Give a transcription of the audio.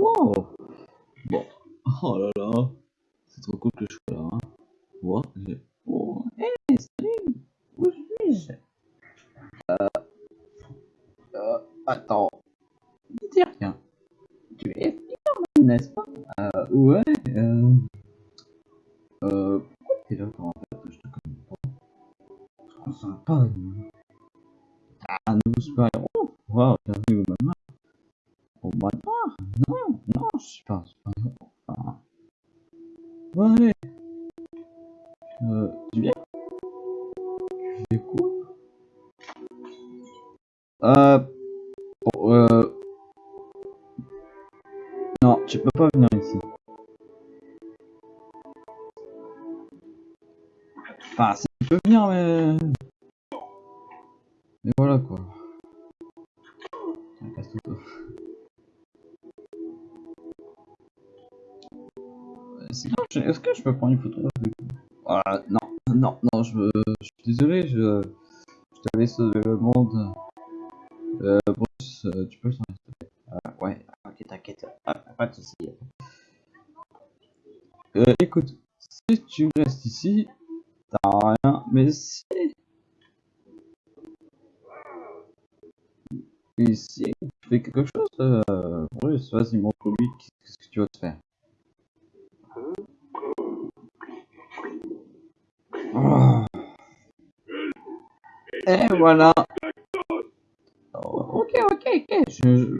Wow. Bon. Oh là là. C'est trop cool que je sois là. Hein. Wow. Oh, hey, salut. Où suis-je? Euh... euh... Attends. Dis rien. Tu es Spider-Man, n'est-ce pas? Euh... Ouais. Euh... Euh... Pourquoi t'es là quand en fait? Je te connais pas. Je te sens pas. Ah, un nouveau super-héros Waouh, bienvenue au manoir. Au manoir? Non, je. Enfin... Bon, allez. Euh, tu viens? Tu fais quoi? Euh... Oh, euh... Non, tu peux pas venir ici. Enfin, si tu peux venir, mais... Mais voilà, quoi. Casse. Est-ce que je peux prendre une photo avec non, non, non, je, je suis désolé, je, je t'avais sauvé le monde. Euh, Bruce, euh, tu peux s'en rester euh, Ouais, ok, t'inquiète, ah, pas de soucis. Euh, écoute, si tu restes ici, t'as rien, mais si... Et si tu fais quelque chose, Bruce, vas-y, montre-lui qu'est-ce que tu vas te faire? Voilà. Oh, ok, ok, ok. Je,